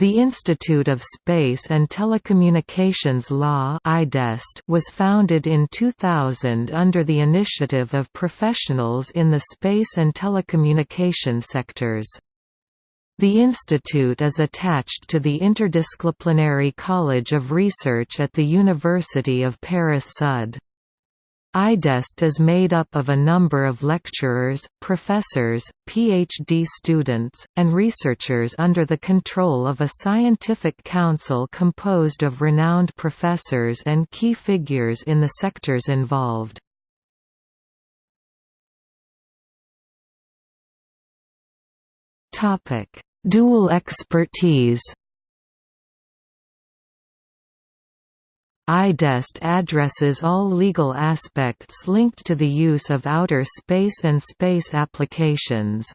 The Institute of Space and Telecommunications Law was founded in 2000 under the initiative of professionals in the space and telecommunication sectors. The institute is attached to the Interdisciplinary College of Research at the University of Paris-Sud. IDEST is made up of a number of lecturers, professors, PhD students, and researchers under the control of a scientific council composed of renowned professors and key figures in the sectors involved. Dual expertise IDEST addresses all legal aspects linked to the use of outer space and space applications.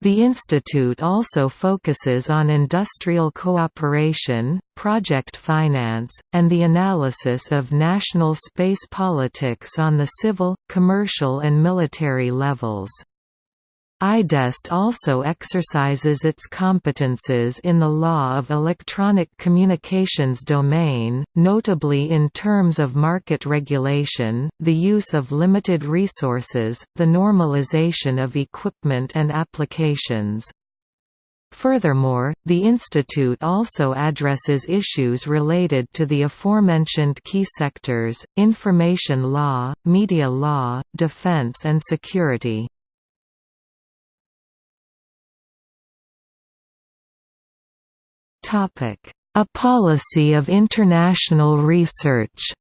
The institute also focuses on industrial cooperation, project finance, and the analysis of national space politics on the civil, commercial and military levels. IDEST also exercises its competences in the law of electronic communications domain, notably in terms of market regulation, the use of limited resources, the normalization of equipment and applications. Furthermore, the institute also addresses issues related to the aforementioned key sectors, information law, media law, defense and security. A policy of international research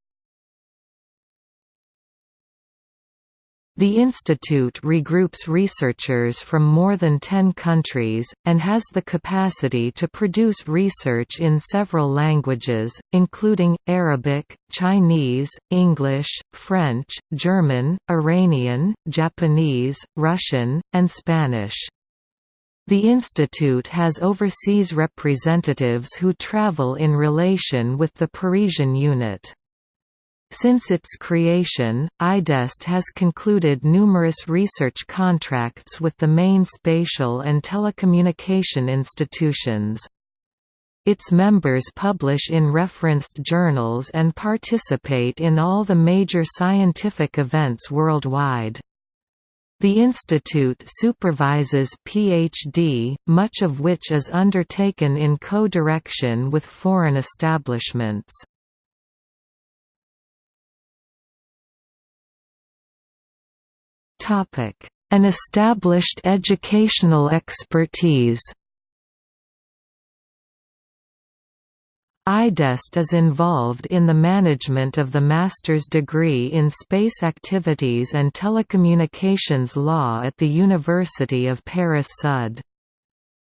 The institute regroups researchers from more than 10 countries, and has the capacity to produce research in several languages, including, Arabic, Chinese, English, French, German, Iranian, Japanese, Russian, and Spanish. The institute has overseas representatives who travel in relation with the Parisian unit. Since its creation, IDEST has concluded numerous research contracts with the main spatial and telecommunication institutions. Its members publish in referenced journals and participate in all the major scientific events worldwide. The institute supervises PhD, much of which is undertaken in co-direction with foreign establishments. An established educational expertise IDEST is involved in the management of the master's degree in Space Activities and Telecommunications Law at the University of Paris-Sud.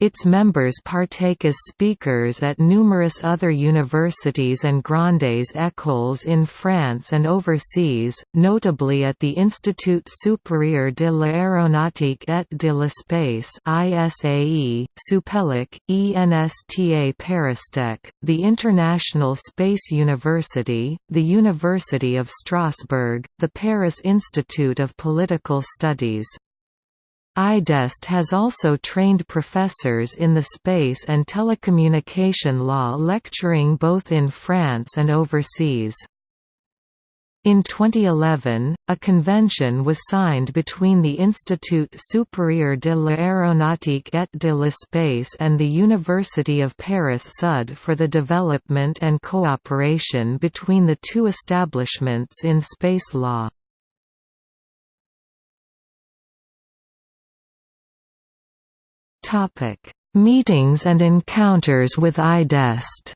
Its members partake as speakers at numerous other universities and grandes écoles in France and overseas, notably at the Institut supérieur de l'aéronautique et de l'espace ISAE, Supélec, ENSTA Paristech, the International Space University, the University of Strasbourg, the Paris Institute of Political Studies. IDEST has also trained professors in the space and telecommunication law lecturing both in France and overseas. In 2011, a convention was signed between the Institut supérieur de l'aéronautique et de l'espace and the University of Paris-Sud for the development and cooperation between the two establishments in space law. Topic: Meetings and encounters with IDEST.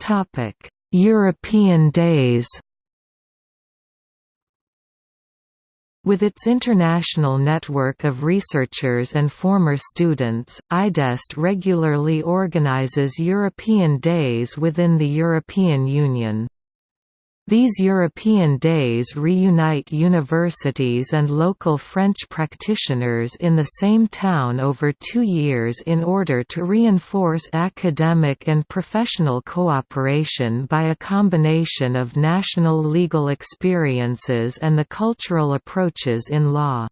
Topic: European Days. With its international network of researchers and former students, IDEST regularly organizes European Days within the European Union. These European days reunite universities and local French practitioners in the same town over two years in order to reinforce academic and professional cooperation by a combination of national legal experiences and the cultural approaches in law.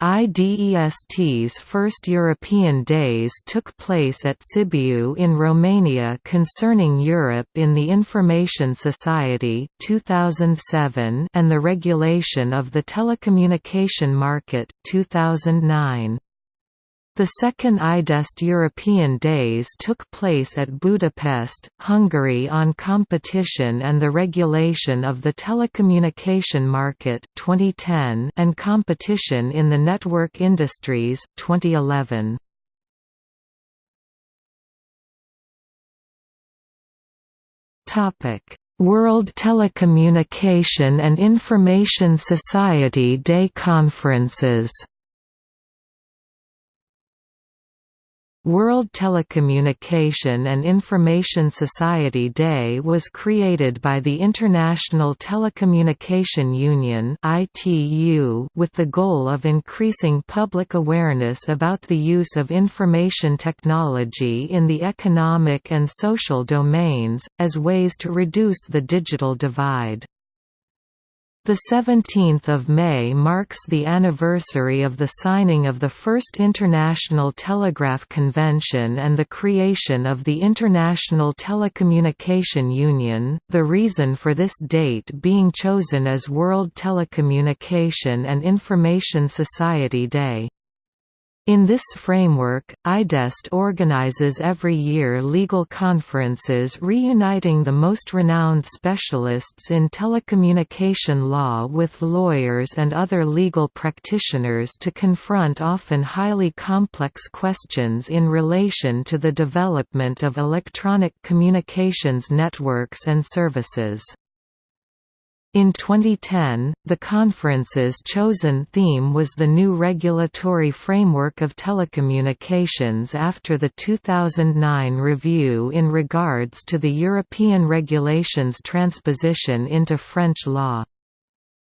IDEST's first European Days took place at Sibiu in Romania concerning Europe in the Information Society 2007 and the regulation of the telecommunication market 2009. The second IDEST European Days took place at Budapest, Hungary on competition and the regulation of the telecommunication market 2010 and competition in the network industries 2011. World Telecommunication and Information Society Day Conferences World Telecommunication and Information Society Day was created by the International Telecommunication Union with the goal of increasing public awareness about the use of information technology in the economic and social domains, as ways to reduce the digital divide. The 17th of May marks the anniversary of the signing of the first International Telegraph Convention and the creation of the International Telecommunication Union. The reason for this date being chosen as World Telecommunication and Information Society Day. In this framework, IDEST organizes every year legal conferences reuniting the most renowned specialists in telecommunication law with lawyers and other legal practitioners to confront often highly complex questions in relation to the development of electronic communications networks and services. In 2010, the conference's chosen theme was the new regulatory framework of telecommunications after the 2009 review in regards to the European regulations transposition into French law.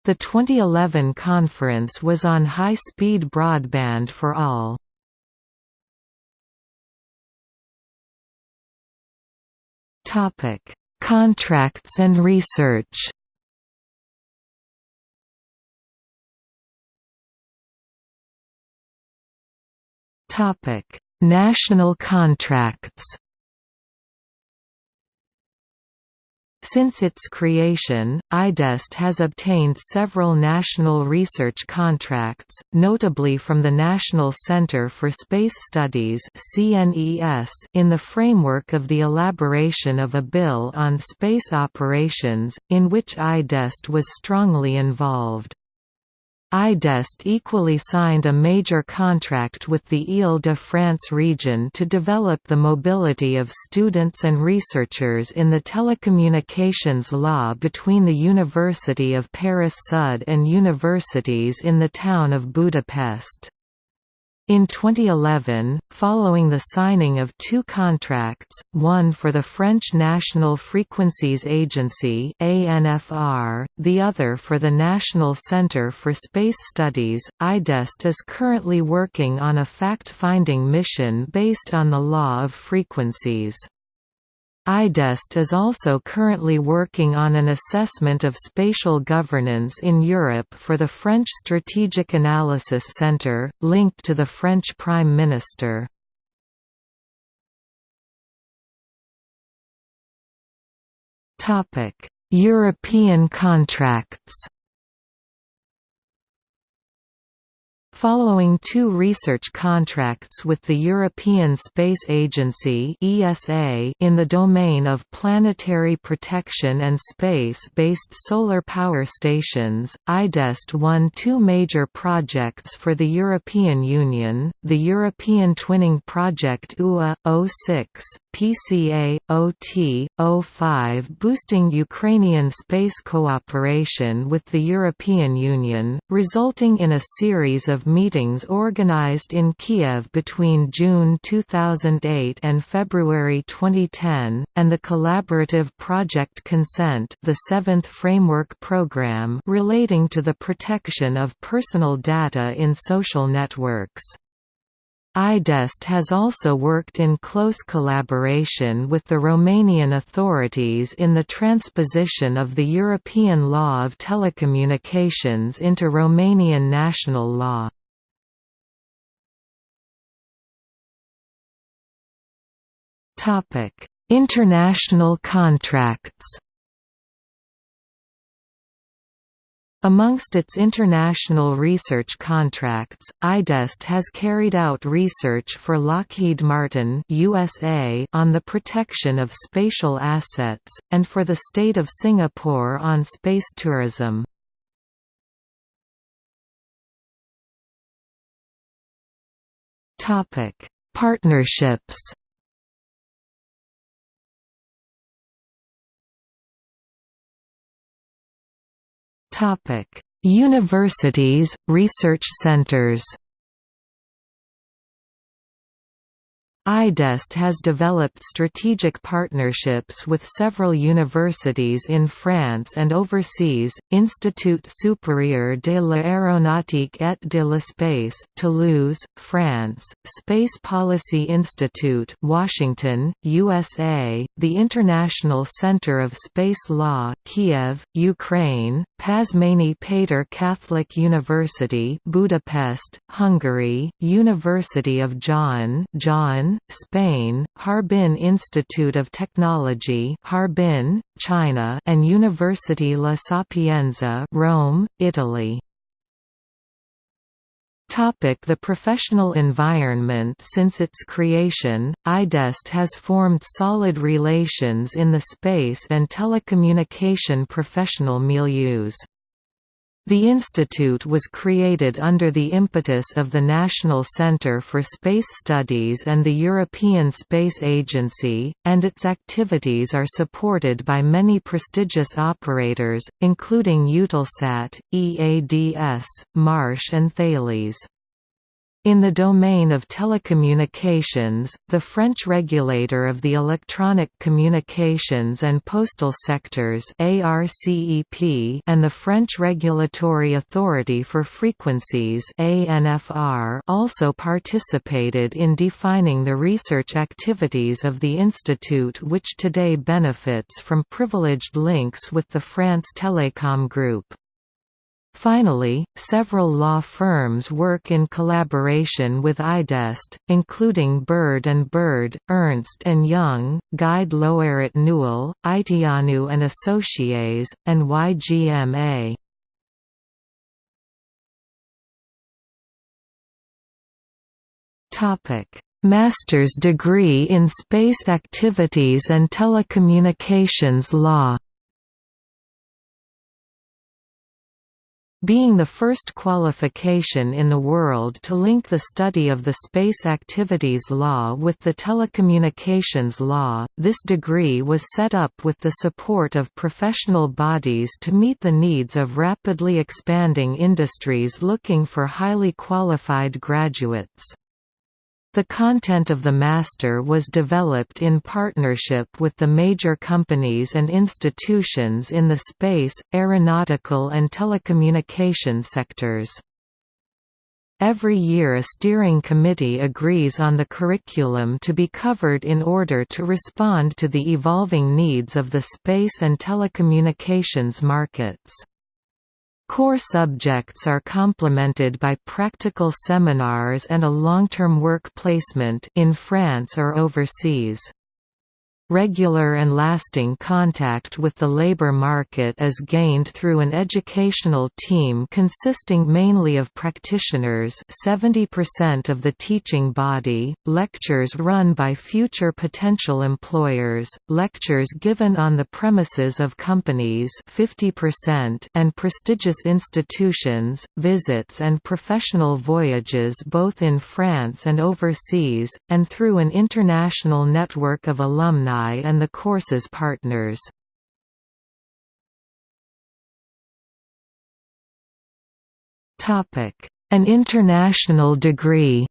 The 2011 conference was on high-speed broadband for all. Contracts and research Topic: National contracts. Since its creation, IDEST has obtained several national research contracts, notably from the National Centre for Space Studies in the framework of the elaboration of a bill on space operations, in which IDEST was strongly involved. IDEST equally signed a major contract with the Île-de-France region to develop the mobility of students and researchers in the telecommunications law between the University of Paris Sud and universities in the town of Budapest. In 2011, following the signing of two contracts, one for the French National Frequencies Agency (ANFR), the other for the National Centre for Space Studies, IDEST is currently working on a fact-finding mission based on the law of frequencies. IDEST is also currently working on an assessment of spatial governance in Europe for the French Strategic Analysis Centre, linked to the French Prime Minister. European contracts Following two research contracts with the European Space Agency (ESA) in the domain of planetary protection and space-based solar power stations, IDEST won two major projects for the European Union: the European Twinning Project UA 06 PCA, OT, 05 boosting Ukrainian space cooperation with the European Union, resulting in a series of meetings organized in Kiev between June 2008 and February 2010, and the collaborative Project Consent the seventh framework program relating to the protection of personal data in social networks. IDEST has also worked in close collaboration with the Romanian authorities in the transposition of the European Law of Telecommunications into Romanian national law. International contracts Amongst its international research contracts, IDEST has carried out research for Lockheed Martin USA on the protection of spatial assets, and for the State of Singapore on space tourism. Partnerships Topic: Universities, research centers IDEST has developed strategic partnerships with several universities in France and overseas, Institut Supérieur de l'Aéronautique et de l'Espace, Toulouse, France, Space Policy Institute, Washington, USA, the International Center of Space Law, Kiev, Ukraine, Pázmány Péter Catholic University, Budapest, Hungary, University of Jaén, Spain, Harbin Institute of Technology Harbin, China and University La Sapienza Rome, Italy. Topic The professional environment Since its creation, IDEST has formed solid relations in the space and telecommunication professional milieus. The institute was created under the impetus of the National Centre for Space Studies and the European Space Agency, and its activities are supported by many prestigious operators, including Eutelsat, EADS, Marsh and Thales. In the domain of telecommunications, the French regulator of the electronic communications and postal sectors ARCEP and the French Regulatory Authority for Frequencies ANFR also participated in defining the research activities of the institute which today benefits from privileged links with the France Telecom Group. Finally, several law firms work in collaboration with IDEST, including Bird & Bird, Ernst & Young, Gide Loyrette Nouel, Itianu and Associés, and YGMA. Master's degree in Space Activities and Telecommunications Law Being the first qualification in the world to link the study of the space activities law with the telecommunications law, this degree was set up with the support of professional bodies to meet the needs of rapidly expanding industries looking for highly qualified graduates. The content of the master was developed in partnership with the major companies and institutions in the space, aeronautical and telecommunication sectors. Every year a steering committee agrees on the curriculum to be covered in order to respond to the evolving needs of the space and telecommunications markets. Core subjects are complemented by practical seminars and a long-term work placement in France or overseas. Regular and lasting contact with the labor market is gained through an educational team consisting mainly of practitioners 70% of the teaching body, lectures run by future potential employers, lectures given on the premises of companies 50% and prestigious institutions, visits and professional voyages both in France and overseas, and through an international network of alumni and the course's partners. An international degree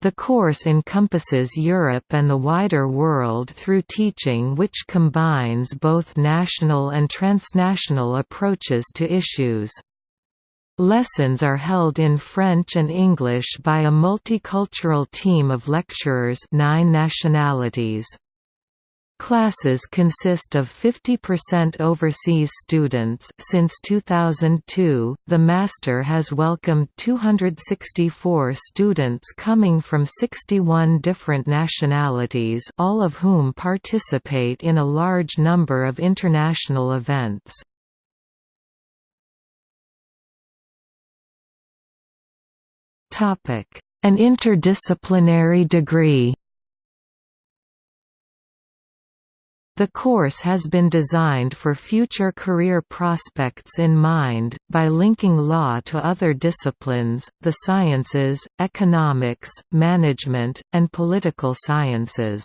The course encompasses Europe and the wider world through teaching which combines both national and transnational approaches to issues. Lessons are held in French and English by a multicultural team of lecturers nine nationalities. Classes consist of 50% overseas students. Since 2002, the Master has welcomed 264 students coming from 61 different nationalities, all of whom participate in a large number of international events. An interdisciplinary degree The course has been designed for future career prospects in mind, by linking law to other disciplines, the sciences, economics, management, and political sciences.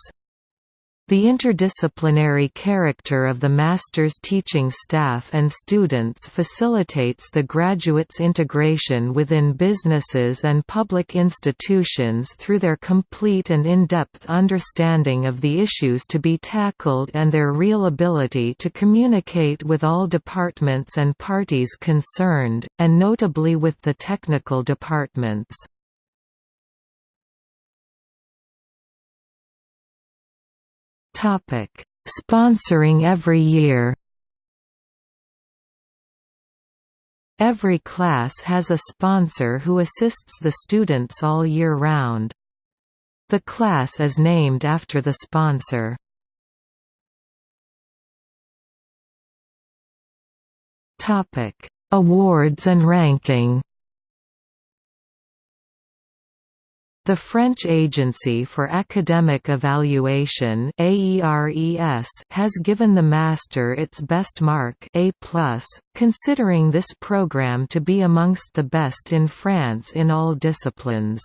The interdisciplinary character of the master's teaching staff and students facilitates the graduates' integration within businesses and public institutions through their complete and in-depth understanding of the issues to be tackled and their real ability to communicate with all departments and parties concerned, and notably with the technical departments. Topic: Sponsoring every year. Every class has a sponsor who assists the students all year round. The class is named after the sponsor. Topic: Awards and ranking. The French Agency for Academic Evaluation has given the Master its best mark A+, considering this program to be amongst the best in France in all disciplines.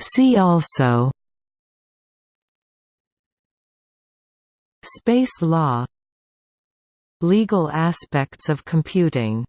See also Space law Legal aspects of computing